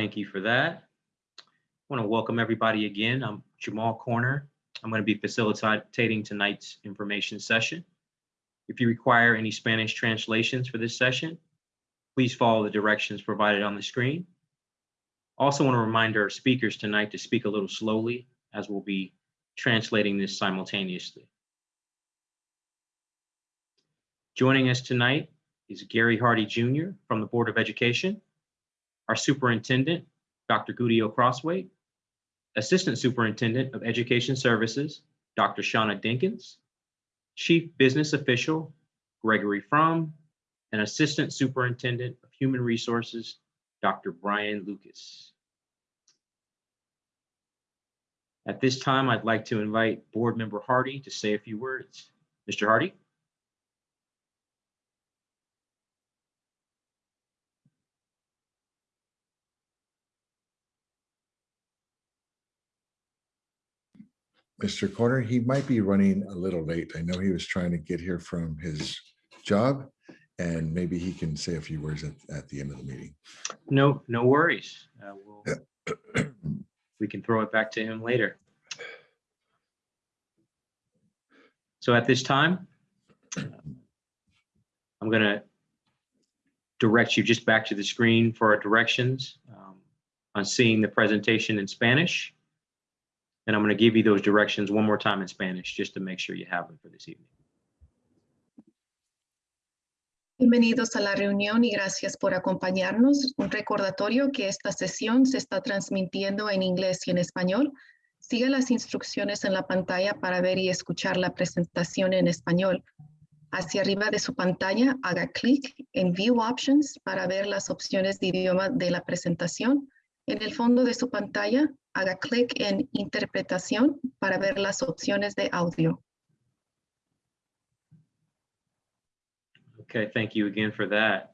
Thank you for that. I want to welcome everybody again. I'm Jamal Corner. I'm going to be facilitating tonight's information session. If you require any Spanish translations for this session, please follow the directions provided on the screen. Also want to remind our speakers tonight to speak a little slowly as we'll be translating this simultaneously. Joining us tonight is Gary Hardy Jr. from the Board of Education, our Superintendent, Dr. Gudiel Crosthwaite, Assistant Superintendent of Education Services, Dr. Shauna Dinkins, Chief Business Official, Gregory Fromm, and Assistant Superintendent of Human Resources, Dr. Brian Lucas. At this time, I'd like to invite Board Member Hardy to say a few words. Mr. Hardy? Mr. Corner, he might be running a little late. I know he was trying to get here from his job and maybe he can say a few words at, at the end of the meeting. No, no worries. Uh, we'll, we can throw it back to him later. So at this time, I'm going to direct you just back to the screen for our directions um, on seeing the presentation in Spanish. And I'm going to give you those directions one more time in Spanish, just to make sure you have them for this evening. Bienvenidos a la reunión y gracias por acompañarnos. Un recordatorio que esta sesión se está transmitiendo en inglés y en español. Siga las instrucciones en la pantalla para ver y escuchar la presentación en español. Hacia arriba de su pantalla, haga clic en View Options para ver las opciones de idioma de la presentación. En el fondo de su pantalla, haga clic en Interpretación para ver las opciones de audio. Okay, thank you again for that.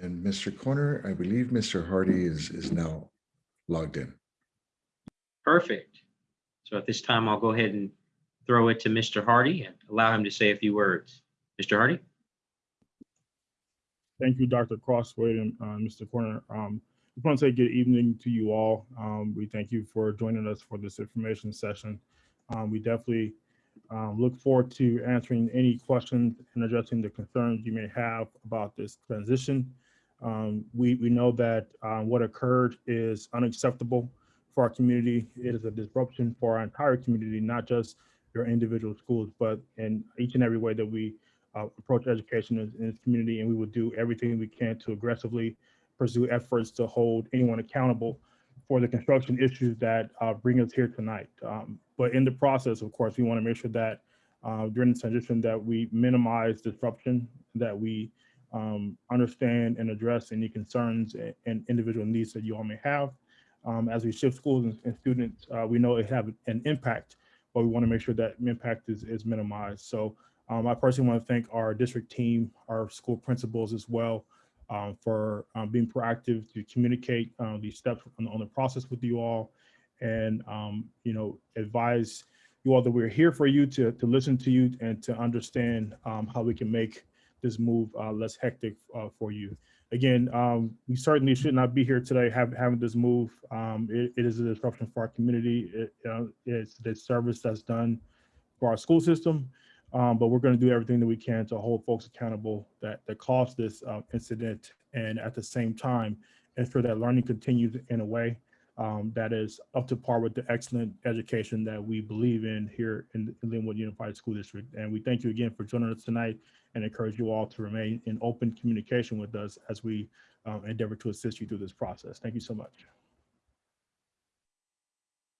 And Mr. Corner, I believe Mr. Hardy is, is now logged in. Perfect. So at this time, I'll go ahead and throw it to Mr. Hardy and allow him to say a few words. Mr. Hardy? Thank you, Dr. Crosthwaite and uh, Mr. Corner. Um, I just want to say good evening to you all. Um, we thank you for joining us for this information session. Um, we definitely um, look forward to answering any questions and addressing the concerns you may have about this transition. Um, we, we know that um, what occurred is unacceptable for our community. It is a disruption for our entire community, not just your individual schools, but in each and every way that we uh, approach education in, in this community. And we will do everything we can to aggressively pursue efforts to hold anyone accountable for the construction issues that uh, bring us here tonight. Um, but in the process, of course, we want to make sure that uh, during the transition that we minimize disruption, that we um, understand and address any concerns and, individual needs that you all may have. Um, as we shift schools and, and students, uh, we know it have an impact, but we want to make sure that impact is, is minimized. So um, I personally want to thank our district team, our school principals as well, um, for um, being proactive to communicate uh, these steps on, on, the process with you all and, um, you know, advise you all that we're here for you to, to listen to you and to understand um, how we can make this move uh, less hectic uh, for you. Again, um, we certainly should not be here today have, having this move. Um, it, it is a disruption for our community. It, it's the service that's done for our school system um, but we're going to do everything that we can to hold folks accountable that, that caused this uh, incident and at the same time ensure that learning continues in a way um, that is up to par with the excellent education that we believe in here in, in Lynwood Unified School District. And we thank you again for joining us tonight and encourage you all to remain in open communication with us as we um, endeavor to assist you through this process. Thank you so much.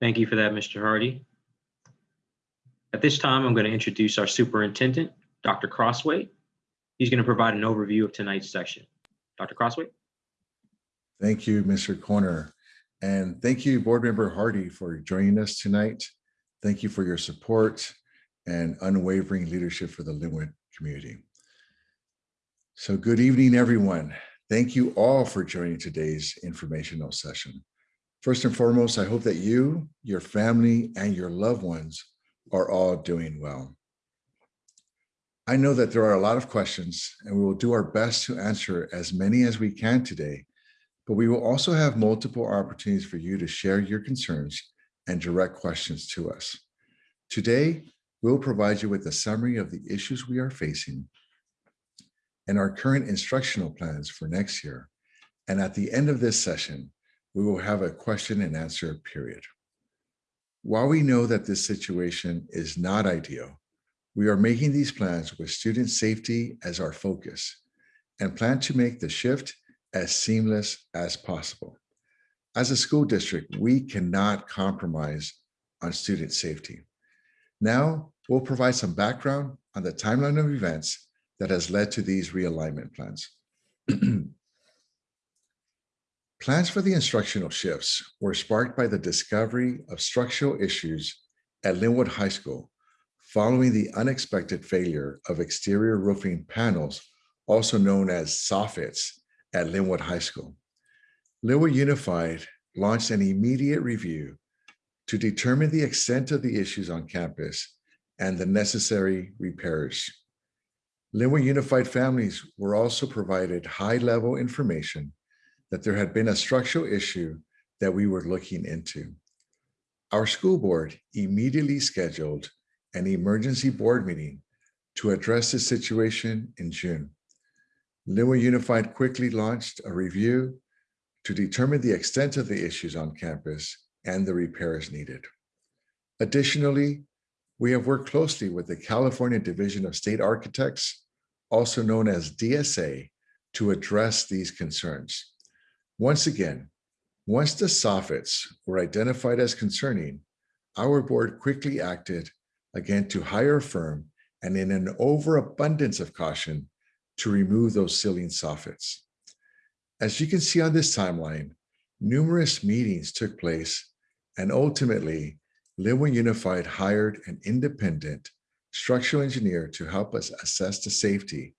Thank you for that, Mr. Hardy. At this time, I'm going to introduce our superintendent, Dr. Crosthwaite. He's going to provide an overview of tonight's session. Dr. Crosthwaite. Thank you, Mr. Corner. And thank you, Board Member Hardy, for joining us tonight. Thank you for your support and unwavering leadership for the Lynwood community. So good evening, everyone. Thank you all for joining today's informational session. First and foremost, I hope that you, your family, and your loved ones are all doing well. I know that there are a lot of questions and we will do our best to answer as many as we can today, but we will also have multiple opportunities for you to share your concerns and direct questions to us. Today, we'll provide you with a summary of the issues we are facing and our current instructional plans for next year. And at the end of this session, we will have a question and answer period. While we know that this situation is not ideal, we are making these plans with student safety as our focus and plan to make the shift as seamless as possible. As a school district, we cannot compromise on student safety. Now, we'll provide some background on the timeline of events that has led to these realignment plans. Plans for the instructional shifts were sparked by the discovery of structural issues at Lynwood High School following the unexpected failure of exterior roofing panels, also known as soffits, at Lynwood High School. Lynwood Unified launched an immediate review to determine the extent of the issues on campus and the necessary repairs. Lynwood Unified families were also provided high-level information that there had been a structural issue that we were looking into. Our school board immediately scheduled an emergency board meeting to address the situation in June. Lynwood Unified quickly launched a review to determine the extent of the issues on campus and the repairs needed. Additionally, we have worked closely with the California Division of State Architects, also known as DSA, to address these concerns. Once again, once the soffits were identified as concerning, our board quickly acted again to hire a firm and in an overabundance of caution to remove those ceiling soffits. As you can see on this timeline, numerous meetings took place and ultimately Lynwood Unified hired an independent structural engineer to help us assess the safety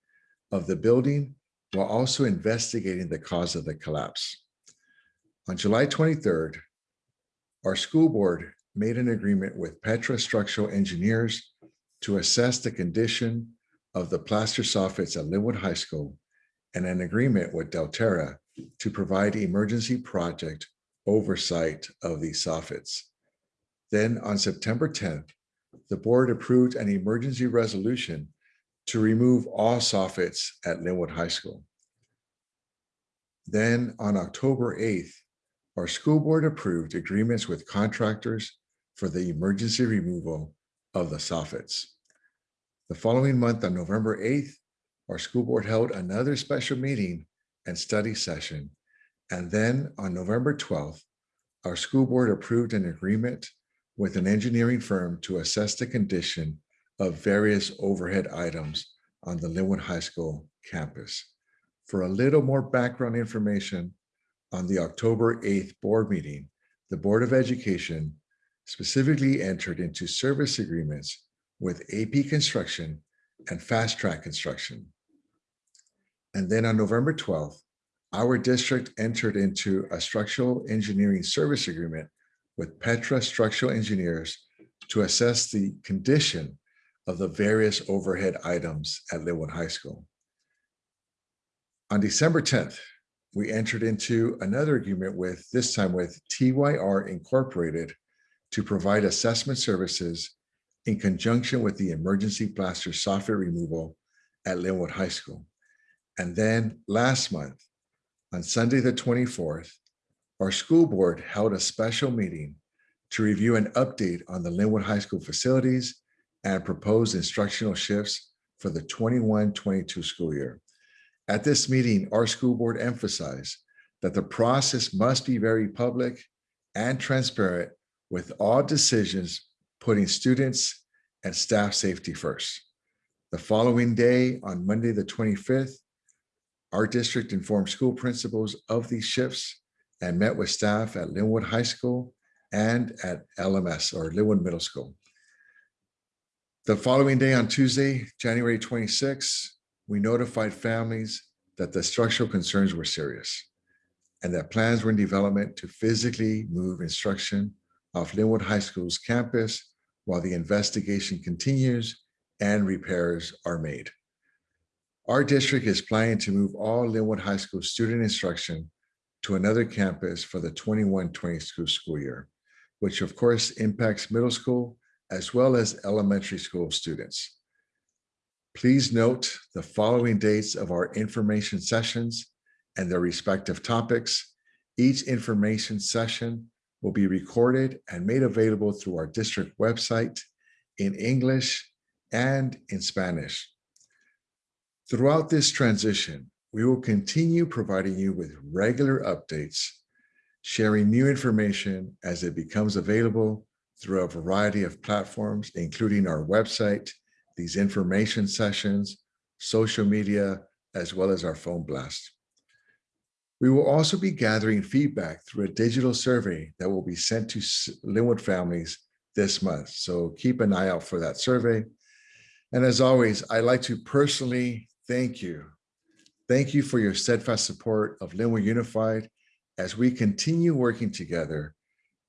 of the building while also investigating the cause of the collapse. On July 23rd, our school board made an agreement with Petra Structural Engineers to assess the condition of the plaster soffits at Lynwood High School and an agreement with Delterra to provide emergency project oversight of these soffits. Then on September 10th, the board approved an emergency resolution to remove all soffits at Lynwood High School. Then on October 8th, our school board approved agreements with contractors for the emergency removal of the soffits. The following month on November 8th, our school board held another special meeting and study session. And then on November 12th, our school board approved an agreement with an engineering firm to assess the condition of various overhead items on the Lynwood High School campus. For a little more background information on the October 8th board meeting, the Board of Education specifically entered into service agreements with AP Construction and Fast Track Construction. And then on November 12th, our district entered into a structural engineering service agreement with Petra Structural Engineers to assess the condition of the various overhead items at Lynwood High School. On December 10th, we entered into another agreement with, this time with TYR Incorporated to provide assessment services in conjunction with the emergency plaster soffit removal at Lynwood High School. And then last month, on Sunday, the 24th, our school board held a special meeting to review an update on the Lynwood High School facilities and proposed instructional shifts for the 21-22 school year. At this meeting, our school board emphasized that the process must be very public and transparent with all decisions putting students and staff safety first. The following day, on Monday, the 25th, our district informed school principals of these shifts and met with staff at Lynwood High School and at LMS or Lynwood Middle School. The following day on Tuesday, January 26, we notified families that the structural concerns were serious and that plans were in development to physically move instruction off Lynwood High School's campus while the investigation continues and repairs are made. Our district is planning to move all Lynwood High School student instruction to another campus for the 21-22 school school year, which of course impacts middle school as well as elementary school students. Please note the following dates of our information sessions and their respective topics. Each information session will be recorded and made available through our district website in English and in Spanish. Throughout this transition, we will continue providing you with regular updates, sharing new information as it becomes available through a variety of platforms, including our website, these information sessions, social media, as well as our phone blast. We will also be gathering feedback through a digital survey that will be sent to Lynwood families this month. So keep an eye out for that survey. And as always, I'd like to personally thank you. Thank you for your steadfast support of Lynwood Unified as we continue working together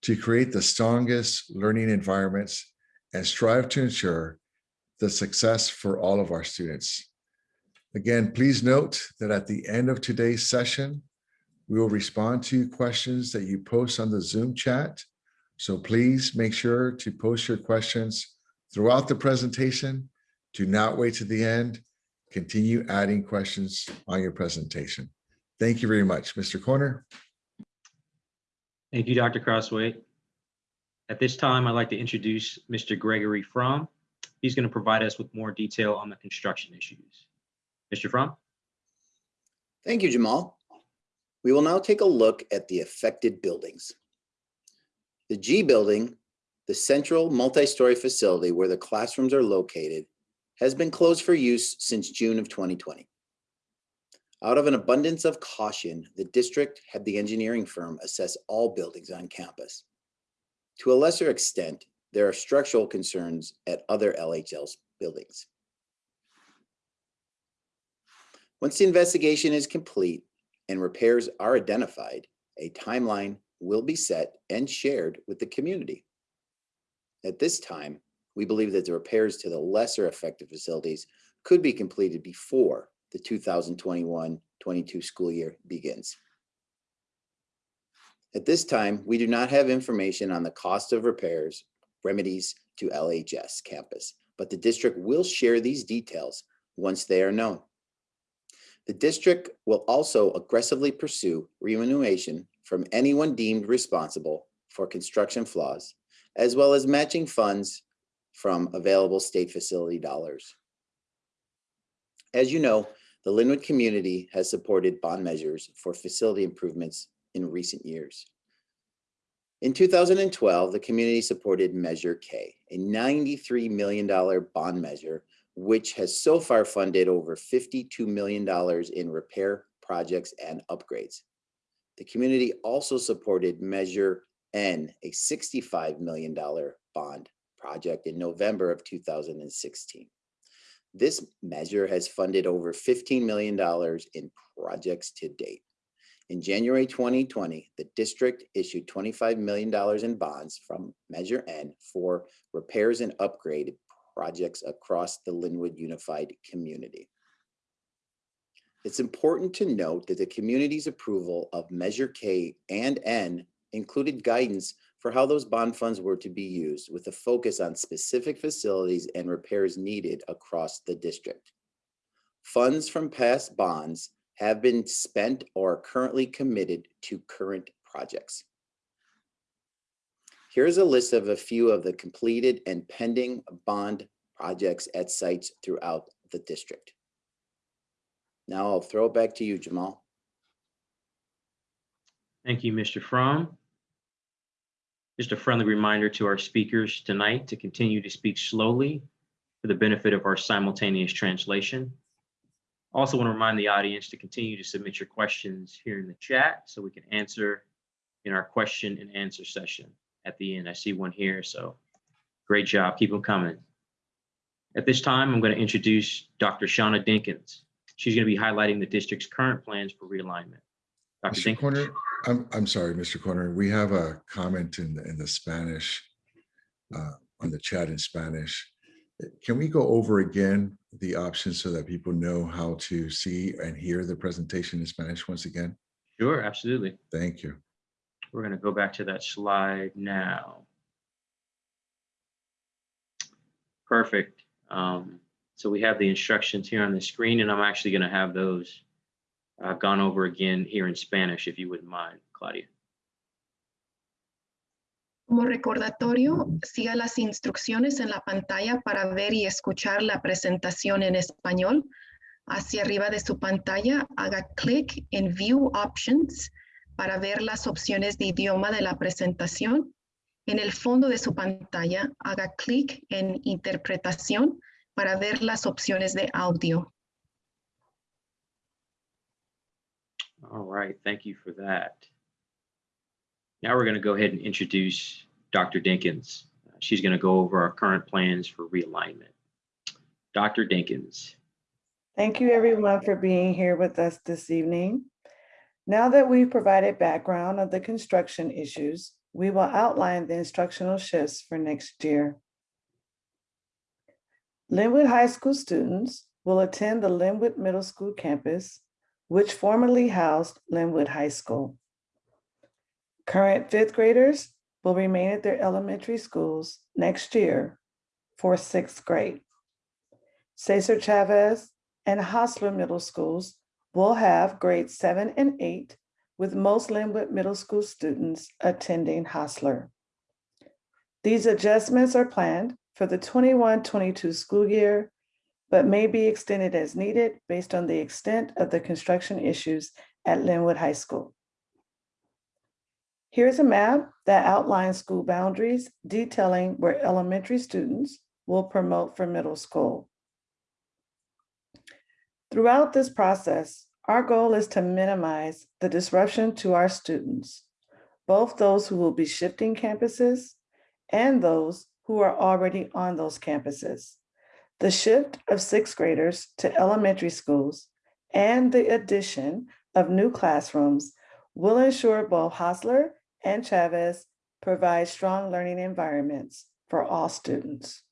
to create the strongest learning environments and strive to ensure the success for all of our students. Again, please note that at the end of today's session, we will respond to questions that you post on the Zoom chat. So please make sure to post your questions throughout the presentation. Do not wait to the end. Continue adding questions on your presentation. Thank you very much, Mr. Corner. Thank you, Dr. Crosthwaite. At this time, I'd like to introduce Mr. Gregory Fromm. He's going to provide us with more detail on the construction issues. Mr. Fromm? Thank you, Jamal. We will now take a look at the affected buildings. The G building, the central multi-story facility where the classrooms are located, has been closed for use since June of 2020. Out of an abundance of caution, the district had the engineering firm assess all buildings on campus. To a lesser extent, there are structural concerns at other LHL's buildings. Once the investigation is complete and repairs are identified, a timeline will be set and shared with the community. At this time, we believe that the repairs to the lesser affected facilities could be completed before the 2021-22 school year begins. At this time, we do not have information on the cost of repairs, remedies to LHS campus, but the district will share these details once they are known. The district will also aggressively pursue remuneration from anyone deemed responsible for construction flaws, as well as matching funds from available state facility dollars. As you know, the Lynwood community has supported bond measures for facility improvements in recent years. In 2012, the community supported Measure K, a $93 million bond measure which has so far funded over $52 million in repair projects and upgrades. The community also supported Measure N, a $65 million bond project in November of 2016. This measure has funded over $15 million in projects to date. In January 2020, the district issued $25 million in bonds from Measure N for repairs and upgrade projects across the Lynwood Unified community. It's important to note that the community's approval of Measure K and N included guidance for how those bond funds were to be used with a focus on specific facilities and repairs needed across the district. Funds from past bonds have been spent or are currently committed to current projects. Here's a list of a few of the completed and pending bond projects at sites throughout the district. Now I'll throw it back to you, Jamal. Thank you, Mr. Fromm. Just a friendly reminder to our speakers tonight to continue to speak slowly for the benefit of our simultaneous translation. Also want to remind the audience to continue to submit your questions here in the chat so we can answer in our question and answer session at the end. I see one here, so great job. Keep them coming. At this time, I'm going to introduce Dr. Shauna Dinkins. She's going to be highlighting the district's current plans for realignment. Dr. Mr. Corner, I'm, I'm sorry, Mr. Corner, we have a comment in, the in the Spanish, uh, on the chat in Spanish. Can we go over again the options so that people know how to see and hear the presentation in Spanish once again? Sure, absolutely. Thank you. We're going to go back to that slide now. Perfect. Um, so we have the instructions here on the screen, and I'm actually going to have those uh, gone over again here in Spanish, if you wouldn't mind, Claudia. Como recordatorio, siga las instrucciones en la pantalla para ver y escuchar la presentación en español. Hacia arriba de su pantalla, haga clic en View Options para ver las opciones de idioma de la presentación. En el fondo de su pantalla, haga clic en Interpretación para ver las opciones de audio. All right, thank you for that. Now we're going to go ahead and introduce Dr. Dinkins. Uh, She's going to go over our current plans for realignment. Dr. Dinkins. Thank you everyone for being here with us this evening. Now that we've provided background of the construction issues, we will outline the instructional shifts for next year. Lynwood High School students will attend the Lynwood Middle School campus, which formerly housed Lynwood High School. Current fifth graders will remain at their elementary schools next year for sixth grade. Cesar Chavez and Hosler Middle Schools will have grades seven and eight, with most Lynwood Middle School students attending Hosler. These adjustments are planned for the 21-22 school year, but may be extended as needed based on the extent of the construction issues at Lynwood High School. Here's a map that outlines school boundaries detailing where elementary students will promote for middle school. Throughout this process, our goal is to minimize the disruption to our students, both those who will be shifting campuses and those who are already on those campuses. The shift of sixth graders to elementary schools and the addition of new classrooms will ensure both Hosler and Chavez provide strong learning environments for all students.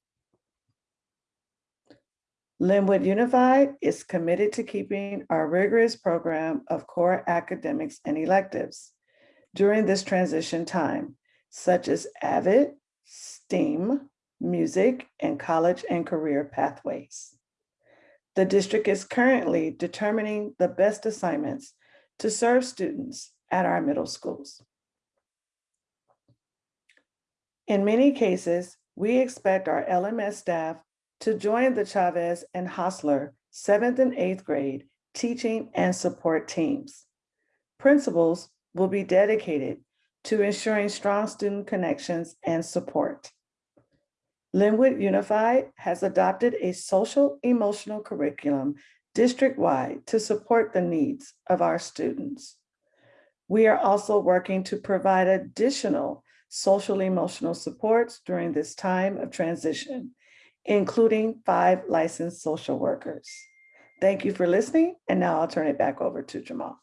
Lynwood Unified is committed to keeping our rigorous program of core academics and electives during this transition time, such as AVID, STEAM, music, and college and career pathways. The district is currently determining the best assignments to serve students at our middle schools. In many cases, we expect our LMS staff to join the Chavez and Hosler seventh and eighth grade teaching and support teams. Principals will be dedicated to ensuring strong student connections and support. Lynwood Unified has adopted a social emotional curriculum district-wide to support the needs of our students. We are also working to provide additional social emotional supports during this time of transition, including five licensed social workers. Thank you for listening, and now I'll turn it back over to Jamal.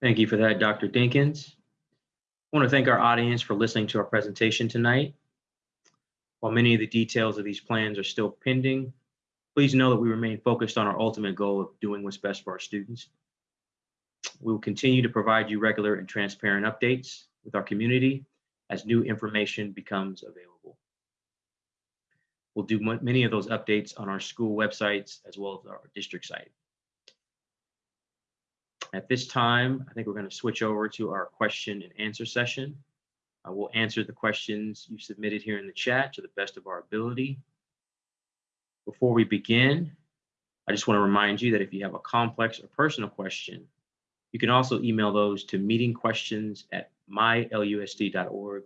Thank you for that, Dr. Dinkins. I want to thank our audience for listening to our presentation tonight. While many of the details of these plans are still pending, please know that we remain focused on our ultimate goal of doing what's best for our students. We will continue to provide you regular and transparent updates with our community as new information becomes available. We'll do many of those updates on our school websites as well as our district site. At this time, I think we're going to switch over to our question and answer session. We'll answer the questions you submitted here in the chat to the best of our ability. Before we begin, I just want to remind you that if you have a complex or personal question, you can also email those to meetingquestions at mylusd.org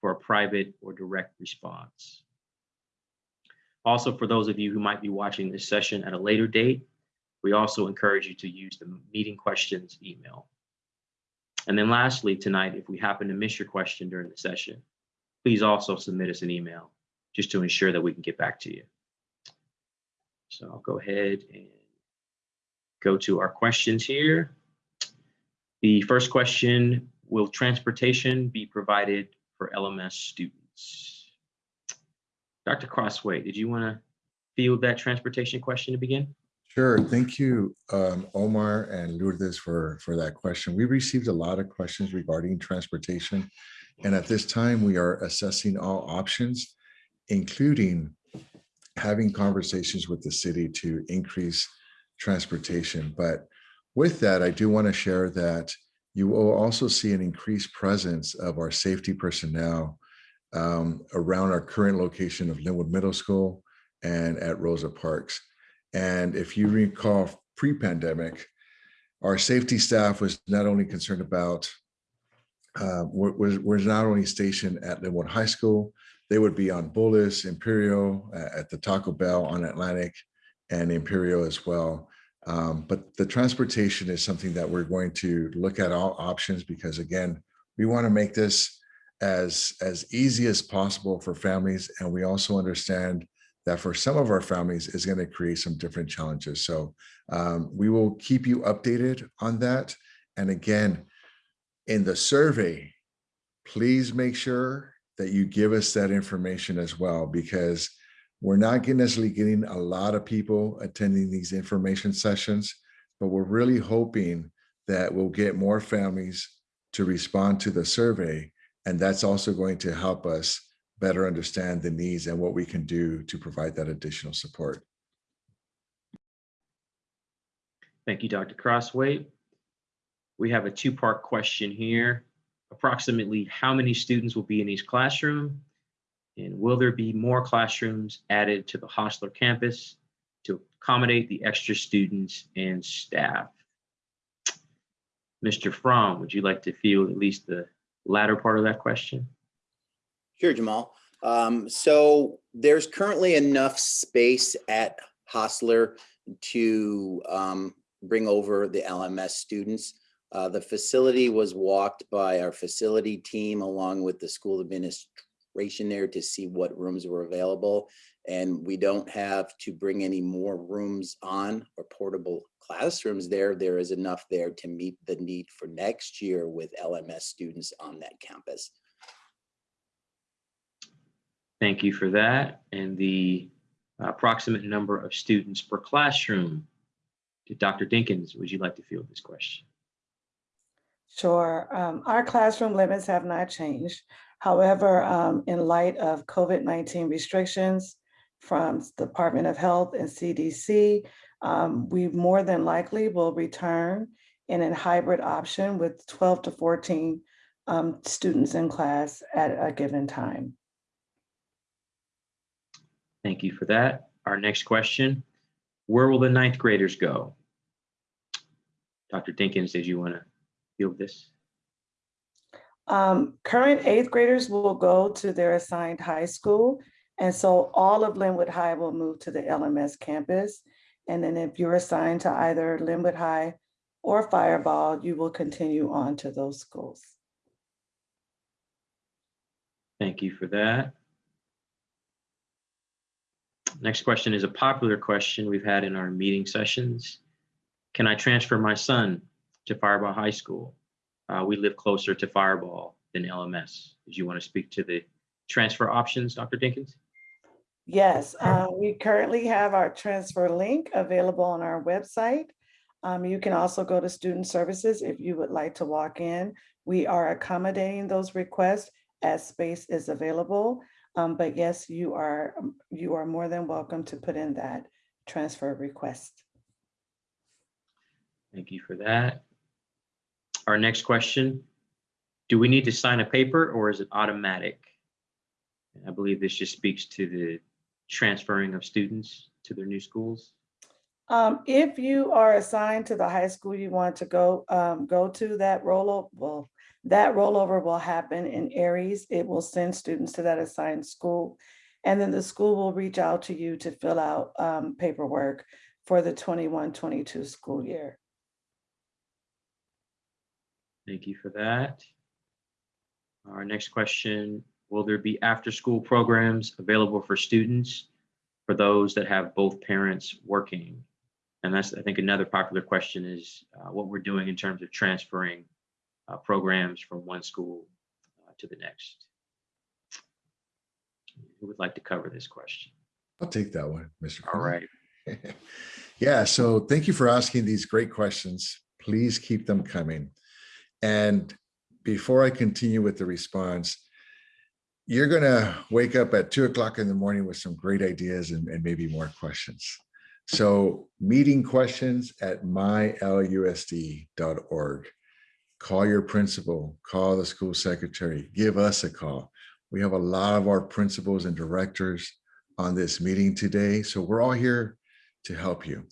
for a private or direct response. Also, for those of you who might be watching this session at a later date, we also encourage you to use the meeting questions email. And then lastly, tonight, if we happen to miss your question during the session, please also submit us an email just to ensure that we can get back to you. So I'll go ahead and go to our questions here. The first question, will transportation be provided for LMS students? Dr. Crosthwaite, did you want to field that transportation question to begin? Sure. Thank you, um, Omar and Lourdes for, for that question. We received a lot of questions regarding transportation. And at this time, we are assessing all options, including having conversations with the city to increase transportation. But with that, I do want to share that you will also see an increased presence of our safety personnel um, around our current location of Lynwood Middle School and at Rosa Parks. And if you recall pre-pandemic, our safety staff was not only concerned about, uh, wa- was, was not only stationed at Lynwood High School, they would be on Bullis, Imperial, uh, at the Taco Bell on Atlantic and Imperial as well. Um, but the transportation is something that we're going to look at all options because again, we want to make this as, as easy as possible for families. And we also understand that for some of our families is going to create some different challenges. So um, we will keep you updated on that. And again, in the survey, please make sure that you give us that information as well, because we're not necessarily getting a lot of people attending these information sessions, but we're really hoping that we'll get more families to respond to the survey. And that's also going to help us better understand the needs and what we can do to provide that additional support. Thank you, Dr. Crosthwaite. We have a two-part question here. Approximately how many students will be in each classroom? And will there be more classrooms added to the Hosler campus to accommodate the extra students and staff? Mr. Fromm, would you like to field at least the latter part of that question? Sure, Jamal. Um, so there's currently enough space at Hosler to um, bring over the LMS students. Uh, the facility was walked by our facility team along with the school administration there to see what rooms were available. And we don't have to bring any more rooms on or portable classrooms there. There is enough there to meet the need for next year with LMS students on that campus. Thank you for that. And the approximate number of students per classroom. Dr. Dinkins, would you like to field this question? Sure. Um, our classroom limits have not changed. However, um, in light of COVID-19 restrictions from the Department of Health and CDC, um, we more than likely will return in a hybrid option with 12 to 14 um, students in class at a given time. Thank you for that. Our next question, where will the ninth graders go? Dr. Dinkins, did you want to field this? Um, current eighth graders will go to their assigned high school. And so all of Lynwood High will move to the LMS campus. And then if you're assigned to either Lynwood High or Firebaugh, you will continue on to those schools. Thank you for that. Next question is a popular question we've had in our meeting sessions. Can I transfer my son to Firebaugh High School? Uh, we live closer to Firebaugh than LMS. Did you want to speak to the transfer options, Dr. Dinkins? Yes, uh, we currently have our transfer link available on our website. Um, you can also go to Student Services if you would like to walk in. We are accommodating those requests as space is available. Um, but yes, you are, you are more than welcome to put in that transfer request. Thank you for that. Our next question, do we need to sign a paper or is it automatic? I believe this just speaks to the transferring of students to their new schools. Um, if you are assigned to the high school you want to go, um, go to that rollover, well, that rollover will happen in Aeries. It will send students to that assigned school. And then the school will reach out to you to fill out, um, paperwork for the 21-22 school year. Thank you for that. Our next question, will there be after-school programs available for students for those that have both parents working? And that's, I think, another popular question is uh, what we're doing in terms of transferring uh, programs from one school uh, to the next. Who would like to cover this question? I'll take that one, Mr. All President. right, Yeah, so thank you for asking these great questions. Please keep them coming. And before I continue with the response, you're gonna wake up at two o'clock in the morning with some great ideas and, and maybe more questions. So meeting questions at mylusd.org. Call your principal, call the school secretary, give us a call. We have a lot of our principals and directors on this meeting today. So we're all here to help you.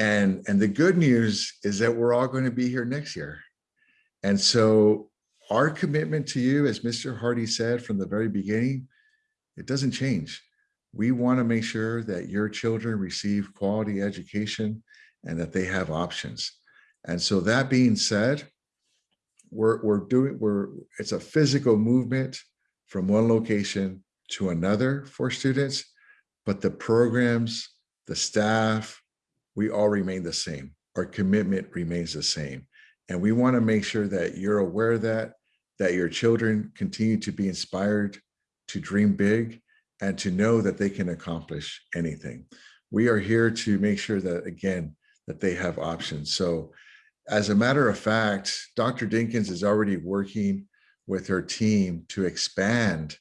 And, and the good news is that we're all going to be here next year. And so our commitment to you, as Mr. Hardy said from the very beginning, it doesn't change. We want to make sure that your children receive quality education and that they have options. And so that being said, we're, we're doing, we're, it's a physical movement from one location to another for students, but the programs, the staff, we all remain the same. Our commitment remains the same. And we want to make sure that you're aware of that, that your children continue to be inspired to dream big and to know that they can accomplish anything. We are here to make sure that, again, that they have options. So as a matter of fact, Dr. Dinkins is already working with her team to expand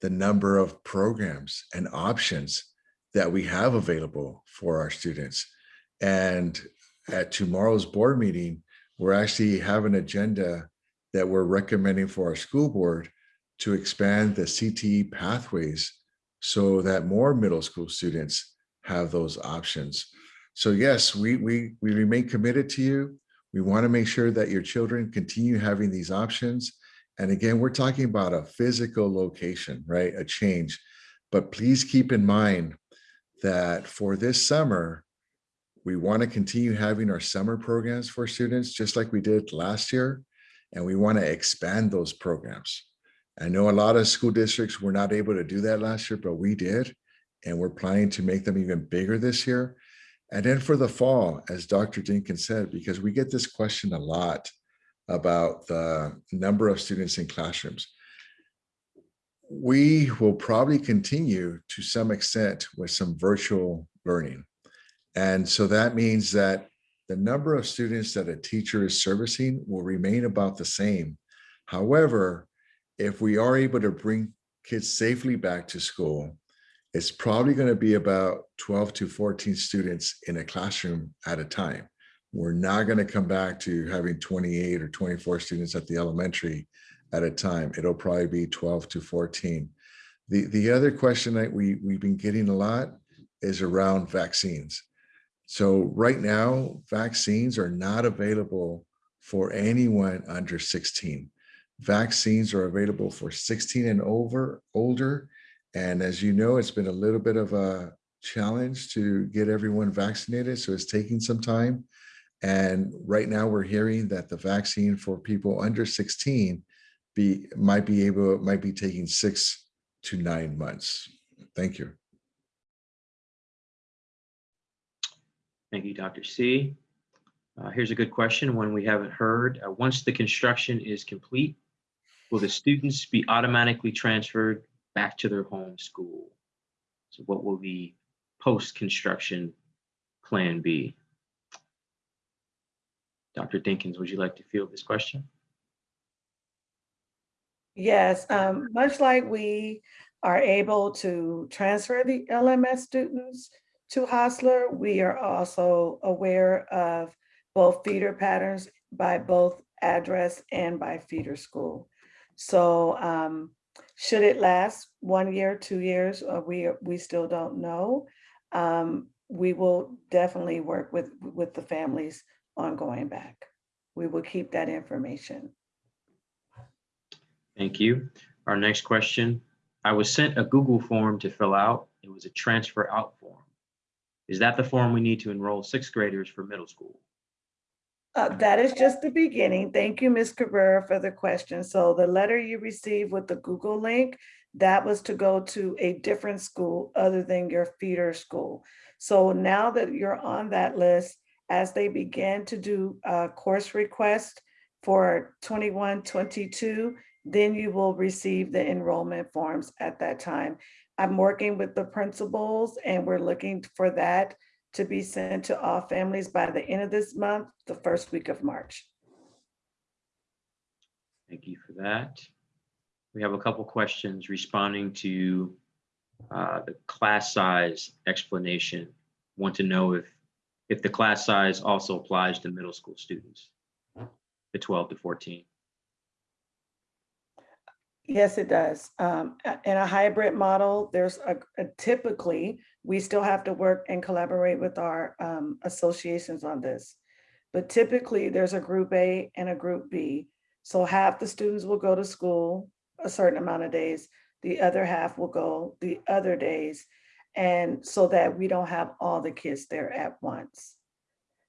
the number of programs and options that we have available for our students. And at tomorrow's board meeting, we're actually have an agenda that we're recommending for our school board to expand the CTE pathways so that more middle school students have those options. So yes, we, we, we remain committed to you. We want to make sure that your children continue having these options. And again, we're talking about a physical location, right? A change. But please keep in mind that for this summer, we want to continue having our summer programs for students, just like we did last year. And we want to expand those programs. I know a lot of school districts were not able to do that last year, but we did. And we're planning to make them even bigger this year. And then for the fall, as Dr. Dinkins said, because we get this question a lot about the number of students in classrooms. We will probably continue to some extent with some virtual learning. And so that means that the number of students that a teacher is servicing will remain about the same. However, if we are able to bring kids safely back to school, it's probably going to be about 12 to 14 students in a classroom at a time. We're not going to come back to having 28 or 24 students at the elementary at a time. It'll probably be 12 to 14. The, the other question that we, we've been getting a lot is around vaccines. So right now, vaccines are not available for anyone under 16. Vaccines are available for 16 and over older. And as you know, it's been a little bit of a challenge to get everyone vaccinated. So it's taking some time. And right now we're hearing that the vaccine for people under 16 be might be able might be taking six to nine months. Thank you. Thank you, Dr. C. Uh, here's a good question, one we haven't heard. Uh, once the construction is complete, will the students be automatically transferred back to their home school? So what will the post-construction plan be? Dr. Dinkins, would you like to field this question? Yes, um, much like we are able to transfer the LMS students to Hosler, we are also aware of both feeder patterns by both address and by feeder school. So um, should it last one year, two years, or we, we still don't know. Um, we will definitely work with, with the families on going back. We will keep that information. Thank you. Our next question. I was sent a Google form to fill out. It was a transfer out form. Is that the form we need to enroll sixth graders for middle school? Uh, that is just the beginning. Thank you, Ms. Cabrera, for the question. So the letter you received with the Google link, that was to go to a different school other than your feeder school. So now that you're on that list, as they begin to do a course request for 21, 22, then you will receive the enrollment forms at that time. I'm working with the principals and we're looking for that to be sent to all families by the end of this month, the first week of March. Thank you for that. We have a couple questions responding to uh, the class size explanation. Want to know if, if the class size also applies to middle school students, the 12 to 14. Yes, it does. Um, in a hybrid model, there's a, a typically, we still have to work and collaborate with our um, associations on this. But typically, there's a group A and a group B. So half the students will go to school a certain amount of days, the other half will go the other days. And so that we don't have all the kids there at once.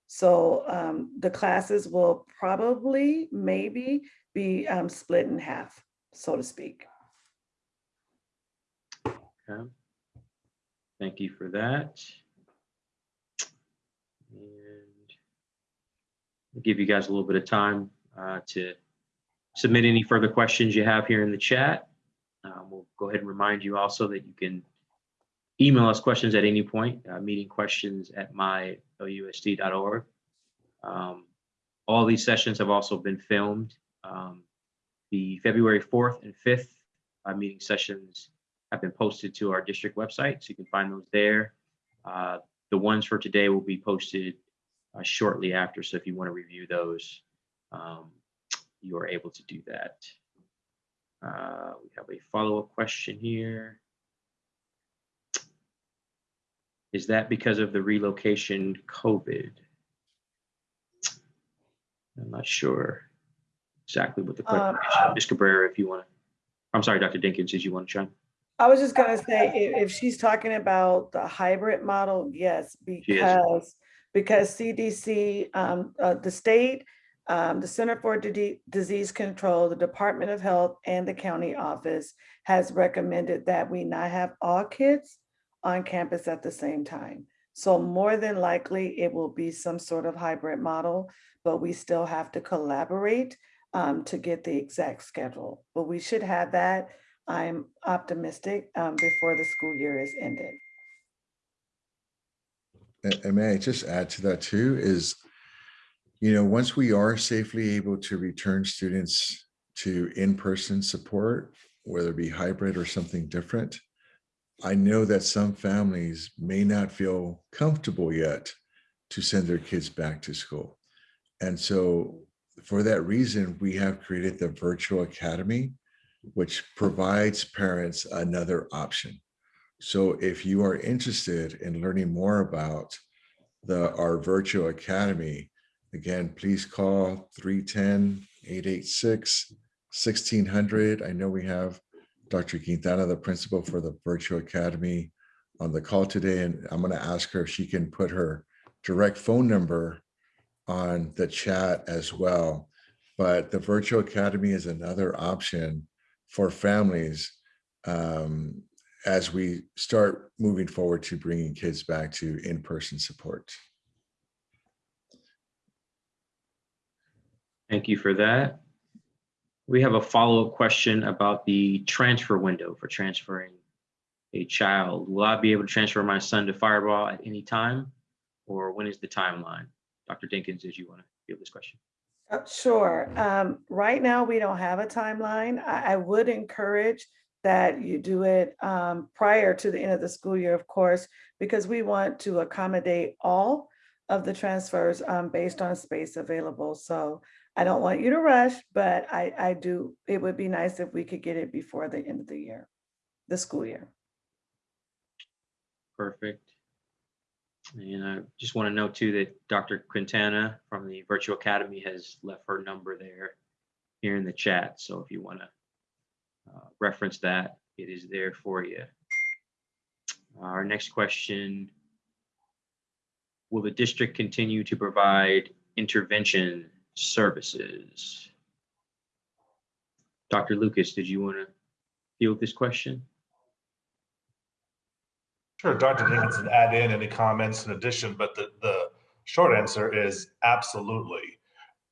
So um, the classes will probably, maybe be um, split in half, so to speak. Okay. Thank you for that. And I'll give you guys a little bit of time uh, to submit any further questions you have here in the chat. Uh, We'll go ahead and remind you also that you can email us questions at any point, uh, meeting questions at mylusd.org. Um, All these sessions have also been filmed. Um, The February 4th and 5th uh, meeting sessions have been posted to our district website, so you can find those there. Uh, The ones for today will be posted uh, shortly after, so if you want to review those, um, you are able to do that. Uh, We have a follow-up question here. Is that because of the relocation COVID? I'm not sure exactly what the question Um, is. Ms. Cabrera, if you want to, I'm sorry, Dr. Dinkins, did you want to chime? I was just gonna say, i- if, she's talking about the hybrid model, yes, because, because CDC, um, uh, the state, um, the Center for Dide- Disease Control, the Department of Health and the county office has recommended that we not have all kids on campus at the same time. So more than likely, it will be some sort of hybrid model, but we still have to collaborate um, to get the exact schedule. But we should have that I'm optimistic um, before the school year is ended. And and may I just add to that too, is, you know, once we are safely able to return students to in-person support, whether it be hybrid or something different, I know that some families may not feel comfortable yet to send their kids back to school. And so for that reason, we have created the virtual academy, which provides parents another option. So if you are interested in learning more about the, our virtual academy, again, please call 310-886-1600. I know we have Dr. Quintana, the principal for the virtual academy on the call today, and I'm gonna ask her if she can put her direct phone number on the chat as well. But the virtual academy is another option for families um, as we start moving forward to bringing kids back to in-person support. Thank you for that. We have a follow-up question about the transfer window for transferring a child. Will I be able to transfer my son to Firebaugh at any time? Or when is the timeline? Dr. Dinkins, did you want to field this question? Uh, Sure. Um, Right now, we don't have a timeline. I, I would encourage that you do it um, prior to the end of the school year, of course, because we want to accommodate all of the transfers um, based on space available. So I don't want you to rush, but I, I do, it would be nice if we could get it before the end of the year, the school year. Perfect. And I just want to note too that Dr. Quintana from the Virtual Academy has left her number there here in the chat. So if you want to uh, reference that, it is there for you. Our next question. Will the district continue to provide intervention services? Dr. Lucas, did you want to field this question? Sure, Dr. Can add in any comments in addition, but the, the short answer is absolutely.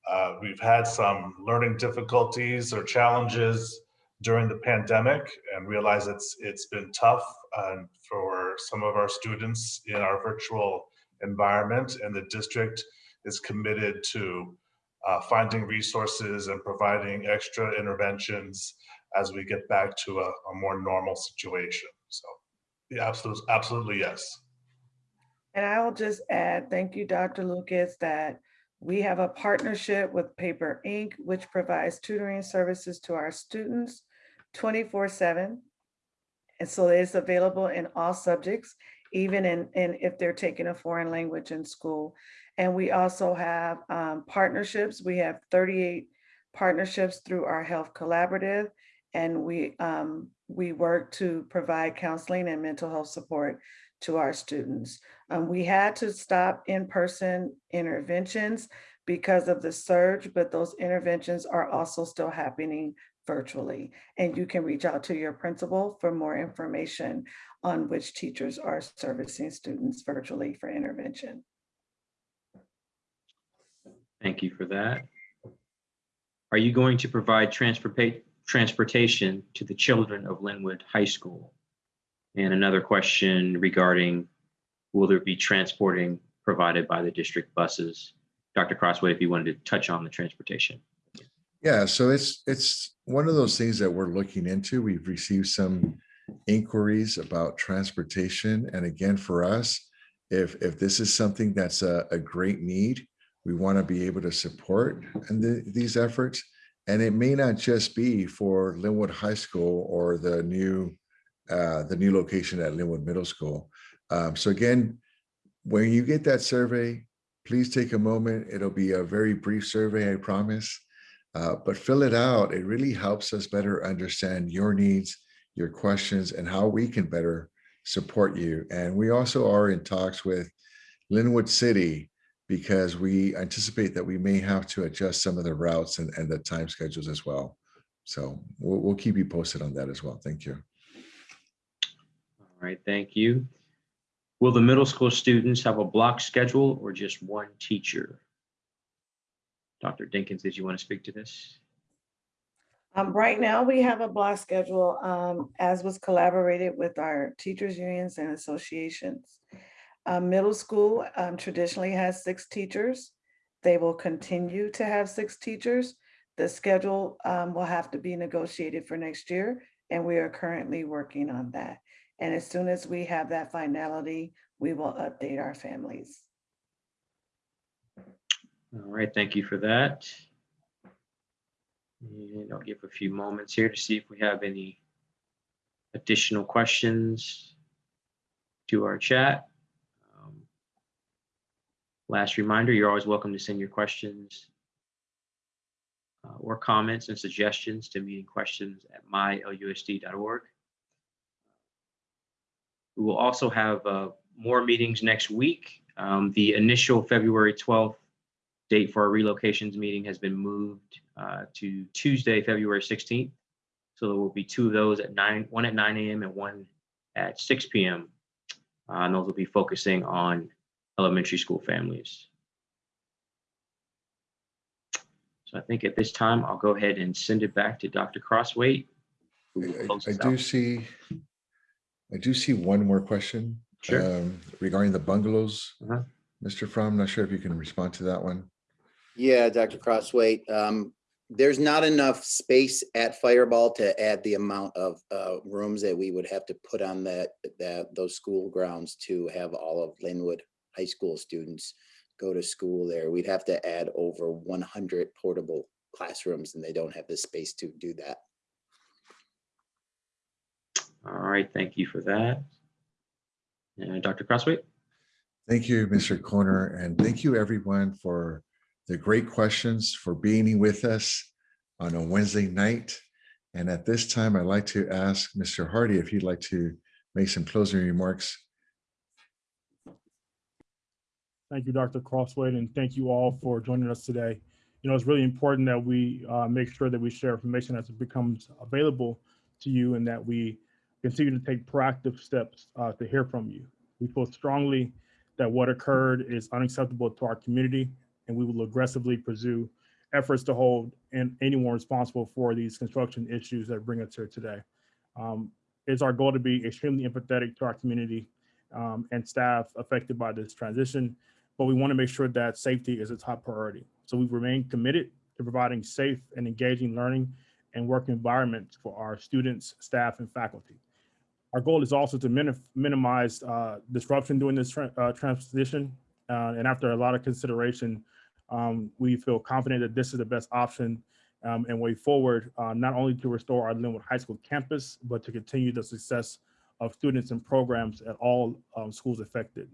Uh, we've had some learning difficulties or challenges during the pandemic and realize it's it's been tough um, for some of our students in our virtual environment, and the district is committed to uh, finding resources and providing extra interventions as we get back to a, a more normal situation. So, absolutely, absolutely yes. And I will just add, thank you, Dr. Lucas, that we have a partnership with Paper Inc., which provides tutoring services to our students 24/7. And so it's available in all subjects, even in, in if they're taking a foreign language in school. And we also have um, partnerships. We have 38 partnerships through our Health Collaborative. And we, um, we work to provide counseling and mental health support to our students. Um, we had to stop in-person interventions because of the surge, but those interventions are also still happening virtually. And you can reach out to your principal for more information on which teachers are servicing students virtually for intervention. Thank you for that. Are you going to provide transporta- transportation to the children of Lynwood High School? And another question regarding, will there be transporting provided by the district buses? Dr. Crosthwaite, if you wanted to touch on the transportation. Yeah, so it's, it's one of those things that we're looking into. We've received some inquiries about transportation. And again, for us, if, if this is something that's a, a great need, we want to be able to support and the, these efforts. And it may not just be for Lynwood High School or the new, uh, the new location at Lynwood Middle School. Um, so again, when you get that survey, please take a moment. It'll be a very brief survey, I promise. Uh, but fill it out. It really helps us better understand your needs, your questions, and how we can better support you. And we also are in talks with Lynwood City because we anticipate that we may have to adjust some of the routes and, and the time schedules as well. So we'll, we'll keep you posted on that as well. Thank you. All right, thank you. Will the middle school students have a block schedule or just one teacher? Dr. Dinkins, did you want to speak to this? Um, right now, we have a block schedule, um, as was collaborated with our teachers unions and associations. Uh, middle school, um, traditionally has six teachers. They will continue to have six teachers. The schedule, um, will have to be negotiated for next year, and we are currently working on that. And as soon as we have that finality, we will update our families. All right, thank you for that. And I'll give a few moments here to see if we have any additional questions to our chat. Last reminder, you're always welcome to send your questions uh, or comments and suggestions to meeting questions at mylusd.org. We will also have uh, more meetings next week. Um, The initial February 12th date for our relocations meeting has been moved uh, to Tuesday, February 16th. So there will be two of those at nine, one at 9 AM and one at 6 PM. Uh, And those will be focusing on elementary school families. So I think at this time, I'll go ahead and send it back to Dr. Crosthwaite. who will I- close I us do out. see, I do see one more question. Sure. um, Regarding the bungalows. Uh-huh. Mr. Fromm, not sure if you can respond to that one. Yeah, Dr. Crosthwaite, um, there's not enough space at Firebaugh to add the amount of, uh, rooms that we would have to put on that, that, those school grounds to have all of Lynwood High School students go to school there. We'd have to add over one hundred portable classrooms and they don't have the space to do that. All right, thank you for that. And Dr. Crosthwaite? Thank you, Mr. Corner, and thank you everyone for the great questions, for being with us on a Wednesday night. And at this time, I'd like to ask Mr. Hardy if he'd like to make some closing remarks. Thank you, Dr. Crosthwaite, and thank you all for joining us today. You know, it's really important that we uh, make sure that we share information as it becomes available to you and that we continue to take proactive steps uh, to hear from you. We feel strongly that what occurred is unacceptable to our community, and we will aggressively pursue efforts to hold and anyone responsible for these construction issues that bring us here today. Um, It's our goal to be extremely empathetic to our community um, and staff affected by this transition, but we want to make sure that safety is a top priority. So we remain committed to providing safe and engaging learning and work environments for our students, staff, and faculty. Our goal is also to minim- minimize uh, disruption during this tra- uh, transition. Uh, and after a lot of consideration, um, we feel confident that this is the best option um, and way forward, uh, not only to restore our Lynwood High School campus, but to continue the success of students and programs at all um, schools affected.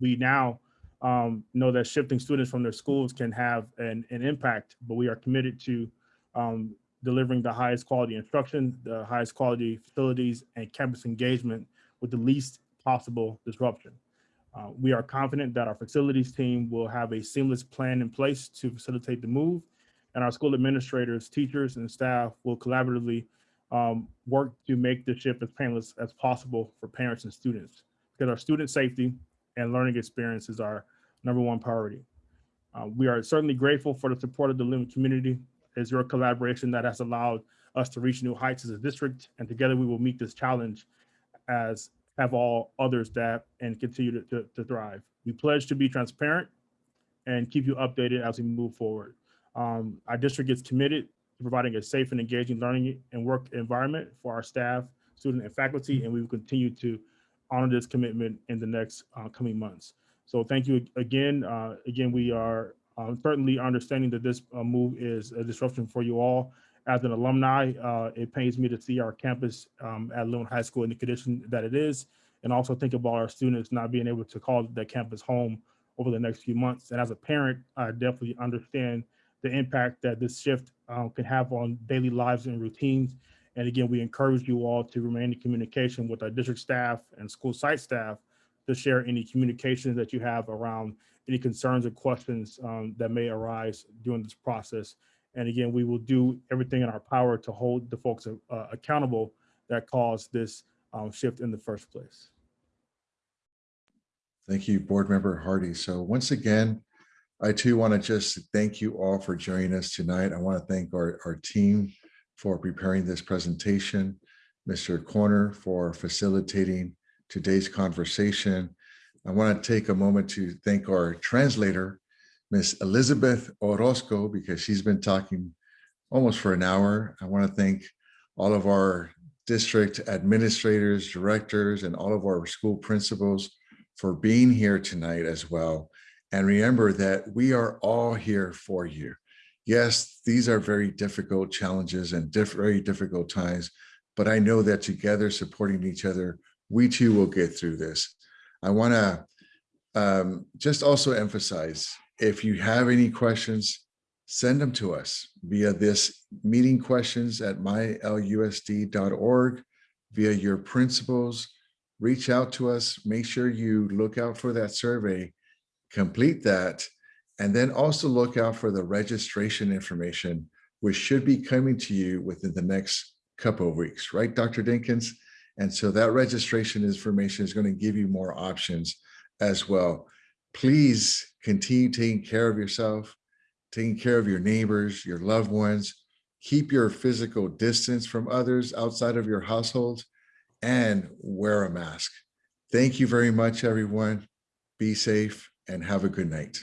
We now um, know that shifting students from their schools can have an, an impact, but we are committed to um, delivering the highest quality instruction, the highest quality facilities, and campus engagement with the least possible disruption. Uh, we are confident that our facilities team will have a seamless plan in place to facilitate the move, and our school administrators, teachers, and staff will collaboratively um, work to make the shift as painless as possible for parents and students. Because our student safety and learning experiences our number one priority. Uh, we are certainly grateful for the support of the Lynwood community. It's your collaboration that has allowed us to reach new heights as a district, and together we will meet this challenge as have all others that and continue to, to, to thrive. We pledge to be transparent and keep you updated as we move forward. Um, our district is committed to providing a safe and engaging learning and work environment for our staff, student, and faculty, and we will continue to honor this commitment in the next uh, coming months. So thank you again. Uh, again, we are um, certainly understanding that this uh, move is a disruption for you all. As an alumni, uh, it pains me to see our campus um, at Lone High School in the condition that it is, and also think about our students not being able to call that campus home over the next few months. And as a parent, I definitely understand the impact that this shift um, can have on daily lives and routines. And again, we encourage you all to remain in communication with our district staff and school site staff to share any communications that you have around any concerns or questions um, that may arise during this process. And again, we will do everything in our power to hold the folks uh, accountable that caused this um, shift in the first place. Thank you, Board Member Hardy. So once again, I too want to just thank you all for joining us tonight. I want to thank our, our team for preparing this presentation, Mr. Corner for facilitating today's conversation. I want to take a moment to thank our translator, Miss Elizabeth Orozco, because she's been talking almost for an hour. I want to thank all of our district administrators, directors, and all of our school principals for being here tonight as well. And remember that we are all here for you. Yes, these are very difficult challenges and diff very difficult times, but I know that together supporting each other, we too will get through this. I want to um, just also emphasize, if you have any questions, send them to us via this meeting questions at mylusd.org, via your principals, reach out to us, make sure you look out for that survey, complete that, and then also look out for the registration information, which should be coming to you within the next couple of weeks, right, Dr. Dinkins? And so that registration information is going to give you more options as well. Please continue taking care of yourself, taking care of your neighbors, your loved ones. Keep your physical distance from others outside of your household and wear a mask. Thank you very much, everyone. Be safe and have a good night.